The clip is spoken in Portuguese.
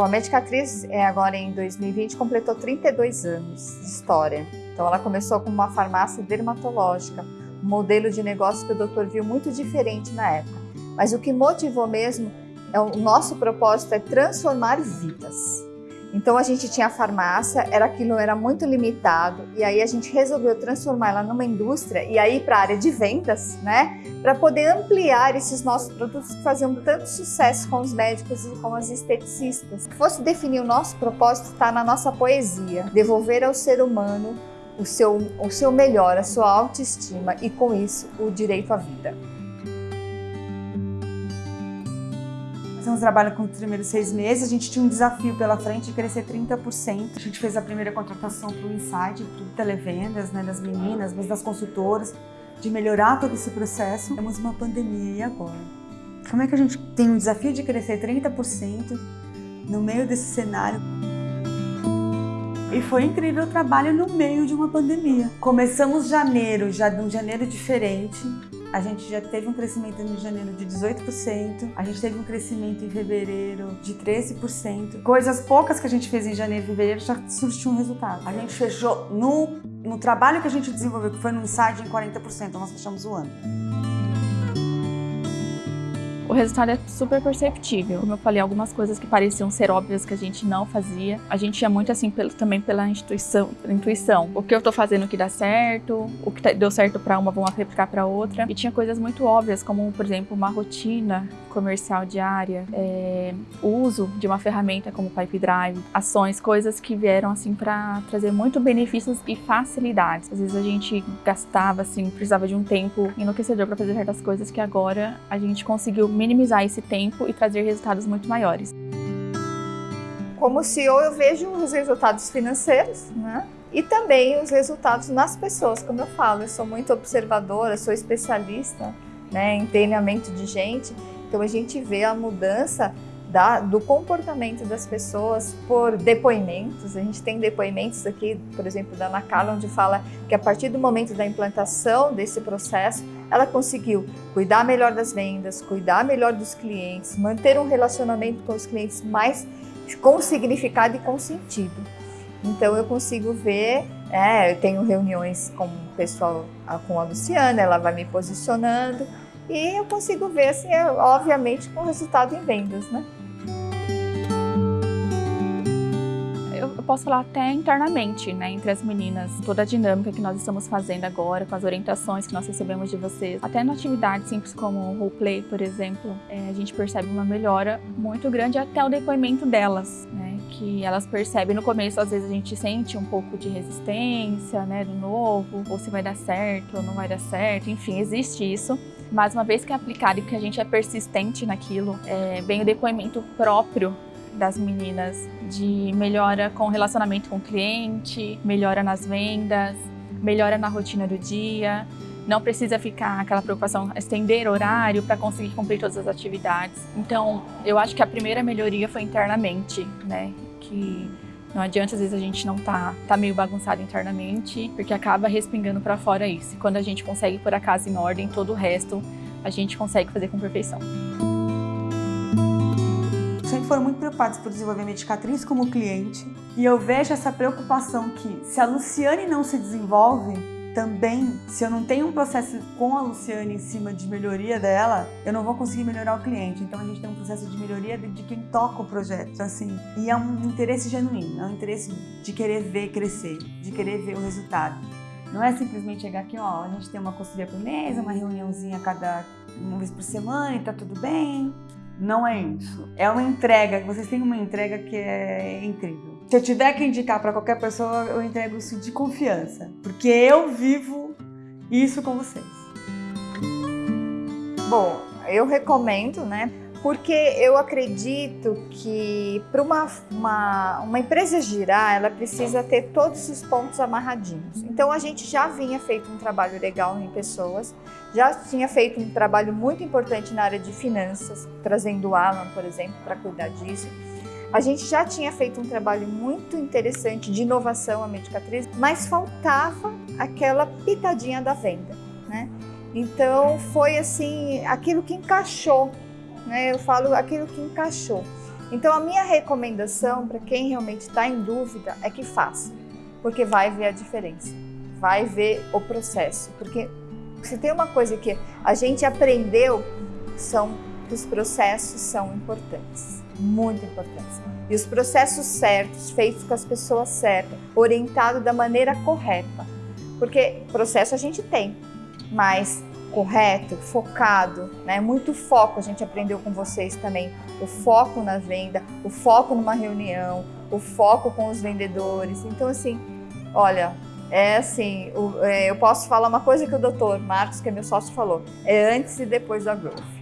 Bom, a Medicatriz é agora em 2020 completou 32 anos de história. Então ela começou com uma farmácia dermatológica, um modelo de negócio que o doutor viu muito diferente na época. Mas o que motivou mesmo, é o nosso propósito é transformar vidas. Então a gente tinha a farmácia, era aquilo era muito limitado e aí a gente resolveu transformar ela numa indústria e aí para a área de vendas, né, para poder ampliar esses nossos produtos que faziam tanto sucesso com os médicos e com as esteticistas. Se fosse definir o nosso propósito, está na nossa poesia, devolver ao ser humano o seu, o seu melhor, a sua autoestima e com isso o direito à vida. Fizemos trabalho com os primeiros seis meses, a gente tinha um desafio pela frente de crescer 30%. A gente fez a primeira contratação para o Insight, para o televendas, né, das meninas, mas das consultoras, de melhorar todo esse processo. Temos uma pandemia e agora? Como é que a gente tem um desafio de crescer 30% no meio desse cenário? E foi incrível o trabalho no meio de uma pandemia. Começamos janeiro, já de um janeiro diferente, a gente já teve um crescimento em janeiro de 18%, a gente teve um crescimento em fevereiro de 13%. Coisas poucas que a gente fez em janeiro e fevereiro já surtiu um resultado. A gente fechou no, no trabalho que a gente desenvolveu, que foi no Insight, em 40%, nós fechamos o ano o resultado é super perceptível. Como eu falei, algumas coisas que pareciam ser óbvias que a gente não fazia. A gente ia muito assim pelo, também pela pela intuição. O que eu tô fazendo que dá certo, o que tá, deu certo para uma, vamos replicar para outra. E tinha coisas muito óbvias, como por exemplo, uma rotina comercial diária, é, o uso de uma ferramenta como Pipe Drive, ações, coisas que vieram assim para trazer muito benefícios e facilidades. Às vezes a gente gastava assim, precisava de um tempo enlouquecedor para fazer certas coisas que agora a gente conseguiu minimizar esse tempo e trazer resultados muito maiores. Como CEO, eu vejo os resultados financeiros, né? E também os resultados nas pessoas, como eu falo, eu sou muito observadora, sou especialista né, em treinamento de gente, então a gente vê a mudança da, do comportamento das pessoas por depoimentos. A gente tem depoimentos aqui, por exemplo, da Ana Carla, onde fala que a partir do momento da implantação desse processo, ela conseguiu cuidar melhor das vendas, cuidar melhor dos clientes, manter um relacionamento com os clientes mais com significado e com sentido. Então eu consigo ver, é, eu tenho reuniões com o pessoal, com a Luciana, ela vai me posicionando e eu consigo ver, assim, obviamente, com resultado em vendas, né? Posso falar até internamente, né, entre as meninas, toda a dinâmica que nós estamos fazendo agora, com as orientações que nós recebemos de vocês, até na atividade simples como o roleplay, por exemplo, é, a gente percebe uma melhora muito grande até o depoimento delas, né, que elas percebem no começo, às vezes a gente sente um pouco de resistência, né, do novo, ou se vai dar certo ou não vai dar certo, enfim, existe isso. Mas uma vez que é aplicado e que a gente é persistente naquilo, é, vem o depoimento próprio das meninas de melhora com o relacionamento com o cliente, melhora nas vendas, melhora na rotina do dia, não precisa ficar aquela preocupação estender horário para conseguir cumprir todas as atividades. Então, eu acho que a primeira melhoria foi internamente, né? Que não adianta às vezes a gente não tá, tá meio bagunçado internamente, porque acaba respingando para fora isso. E quando a gente consegue pôr a casa em ordem, todo o resto a gente consegue fazer com perfeição sempre foram muito preocupados por desenvolver a Medicatriz como cliente. E eu vejo essa preocupação que se a Luciane não se desenvolve, também, se eu não tenho um processo com a Luciane em cima de melhoria dela, eu não vou conseguir melhorar o cliente. Então a gente tem um processo de melhoria de quem toca o projeto, assim. E é um interesse genuíno, é um interesse de querer ver crescer, de querer ver o resultado. Não é simplesmente chegar aqui, ó, a gente tem uma consultoria por mês, uma reuniãozinha cada uma vez por semana e tá tudo bem. Não é isso. É uma entrega, vocês têm uma entrega que é incrível. Se eu tiver que indicar para qualquer pessoa, eu entrego isso de confiança, porque eu vivo isso com vocês. Bom, eu recomendo, né? Porque eu acredito que para uma, uma, uma empresa girar, ela precisa ter todos os pontos amarradinhos. Então a gente já vinha feito um trabalho legal em pessoas, já tinha feito um trabalho muito importante na área de finanças, trazendo o Alan, por exemplo, para cuidar disso. A gente já tinha feito um trabalho muito interessante de inovação a Medicatriz, mas faltava aquela pitadinha da venda, né? Então foi assim, aquilo que encaixou, né? Eu falo aquilo que encaixou. Então a minha recomendação para quem realmente está em dúvida é que faça, porque vai ver a diferença, vai ver o processo, porque se tem uma coisa que a gente aprendeu são que os processos são importantes, muito importantes. E os processos certos, feitos com as pessoas certas, orientados da maneira correta. Porque processo a gente tem, mas correto, focado, né? Muito foco, a gente aprendeu com vocês também. O foco na venda, o foco numa reunião, o foco com os vendedores. Então, assim, olha, é assim, é, eu posso falar uma coisa que o doutor Marcos, que é meu sócio, falou. É antes e depois da Growth.